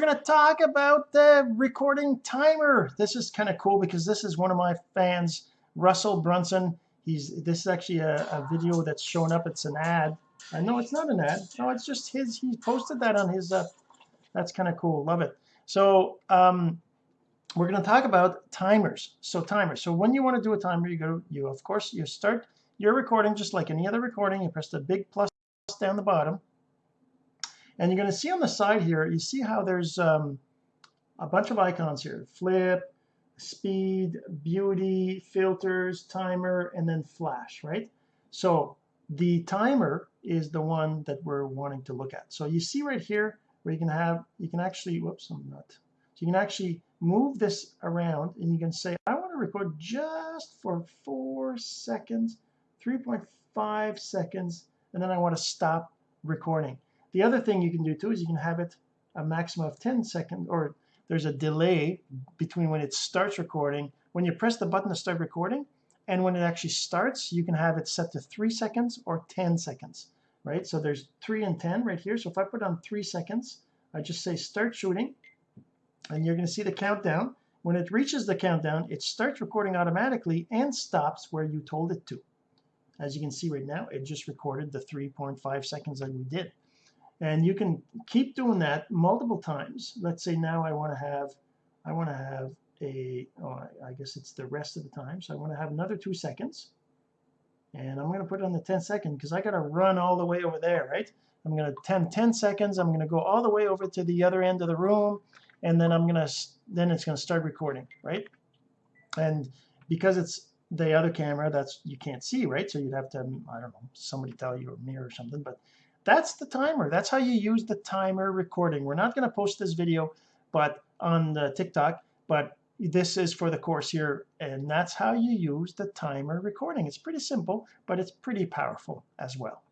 we're going to talk about the recording timer. This is kind of cool because this is one of my fans Russell Brunson. He's this is actually a, a video that's showing up. It's an ad. I know it's not an ad. No it's just his he posted that on his uh, that's kind of cool. Love it. So um, we're going to talk about timers. So timers so when you want to do a timer you go you of course you start your recording just like any other recording. You press the big plus down the bottom and you're going to see on the side here you see how there's um, a bunch of icons here. Flip speed beauty filters timer and then flash right? So the timer is the one that we're wanting to look at. So you see right here where you can have you can actually whoops I'm not. So you can actually move this around and you can say I want to record just for four seconds 3.5 seconds and then I want to stop recording the other thing you can do too is you can have it a maximum of 10 seconds or there's a delay between when it starts recording. When you press the button to start recording and when it actually starts you can have it set to three seconds or 10 seconds right? So there's 3 and 10 right here. So if I put on three seconds I just say start shooting and you're going to see the countdown. When it reaches the countdown it starts recording automatically and stops where you told it to. As you can see right now it just recorded the 3.5 seconds that we did and you can keep doing that multiple times. Let's say now I want to have I want to have a oh, I guess it's the rest of the time. So I want to have another two seconds. And I'm going to put it on the 10 second because I got to run all the way over there right? I'm going to 10 10 seconds. I'm going to go all the way over to the other end of the room. And then I'm going to then it's going to start recording right? And because it's the other camera that's you can't see right? So you'd have to I don't know somebody tell you or mirror or something but that's the timer. That's how you use the timer recording. We're not going to post this video but on the TikTok but this is for the course here and that's how you use the timer recording. It's pretty simple but it's pretty powerful as well